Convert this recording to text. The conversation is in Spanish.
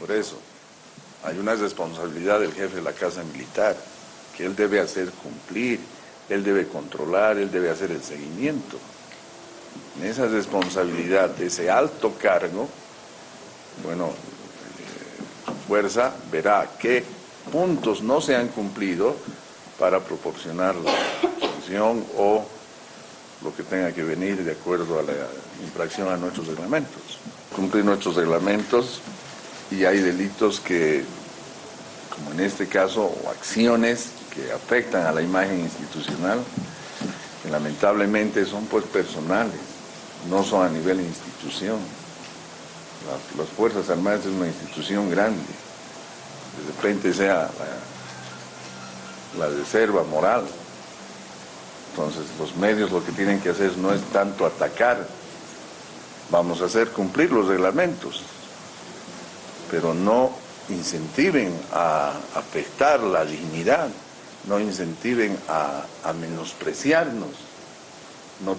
Por eso, hay una responsabilidad del jefe de la Casa Militar, que él debe hacer cumplir, él debe controlar, él debe hacer el seguimiento. En esa responsabilidad de ese alto cargo, bueno, eh, fuerza verá qué puntos no se han cumplido para proporcionar la sanción o lo que tenga que venir de acuerdo a la infracción a nuestros reglamentos. Cumplir nuestros reglamentos y hay delitos que, como en este caso, o acciones que afectan a la imagen institucional, que lamentablemente son pues personales, no son a nivel institución. las Fuerzas Armadas es una institución grande, de repente sea la reserva moral, entonces los medios lo que tienen que hacer no es tanto atacar, vamos a hacer cumplir los reglamentos, pero no incentiven a afectar la dignidad, no incentiven a, menospreciarnos, no